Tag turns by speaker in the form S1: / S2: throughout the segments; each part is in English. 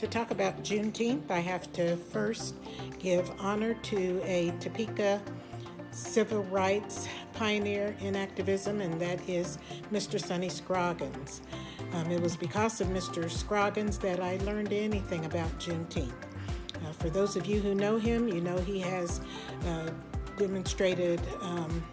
S1: To talk about Juneteenth, I have to first give honor to a Topeka civil rights pioneer in activism, and that is Mr. Sonny Scroggins. Um, it was because of Mr. Scroggins that I learned anything about Juneteenth. Uh, for those of you who know him, you know he has uh, demonstrated um,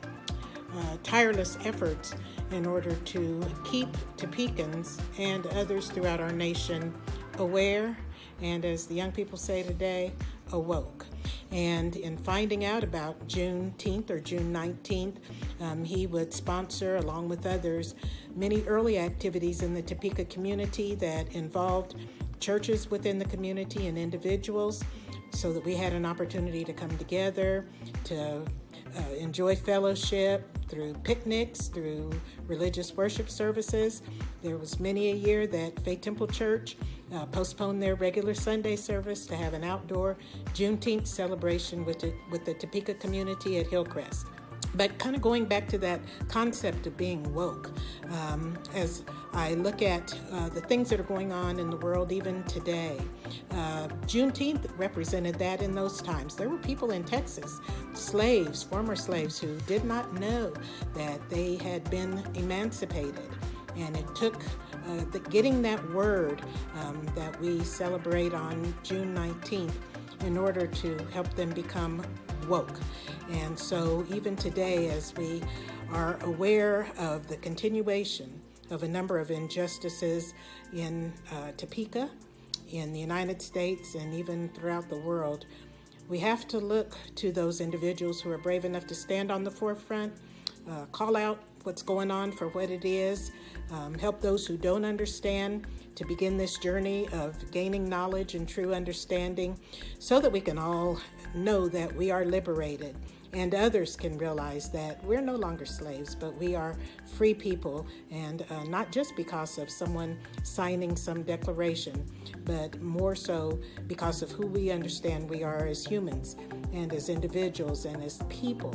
S1: uh, tireless efforts in order to keep Topekans and others throughout our nation aware and, as the young people say today, awoke. And in finding out about Juneteenth or June 19th, um, he would sponsor, along with others, many early activities in the Topeka community that involved churches within the community and individuals so that we had an opportunity to come together, to uh, enjoy fellowship through picnics, through religious worship services. There was many a year that Faith Temple Church uh, postponed their regular Sunday service to have an outdoor Juneteenth celebration with the, with the Topeka community at Hillcrest. But kind of going back to that concept of being woke, um, as I look at uh, the things that are going on in the world even today, uh, Juneteenth represented that in those times. There were people in Texas, slaves, former slaves, who did not know that they had been emancipated. And it took uh, the, getting that word um, that we celebrate on June 19th in order to help them become woke. And so even today, as we are aware of the continuation of a number of injustices in uh, Topeka, in the United States, and even throughout the world, we have to look to those individuals who are brave enough to stand on the forefront, uh, call out what's going on for what it is, um, help those who don't understand to begin this journey of gaining knowledge and true understanding so that we can all know that we are liberated and others can realize that we're no longer slaves, but we are free people, and uh, not just because of someone signing some declaration, but more so because of who we understand we are as humans and as individuals and as people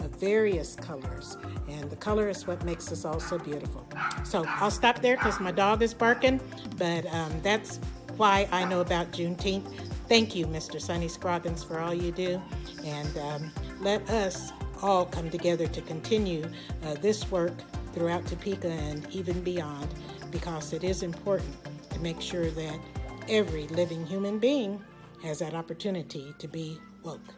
S1: of various colors. And the color is what makes us all so beautiful. So I'll stop there because my dog is barking, but um, that's why I know about Juneteenth. Thank you, Mr. Sonny Scroggins, for all you do. And um, let us all come together to continue uh, this work throughout Topeka and even beyond because it is important to make sure that every living human being has that opportunity to be woke.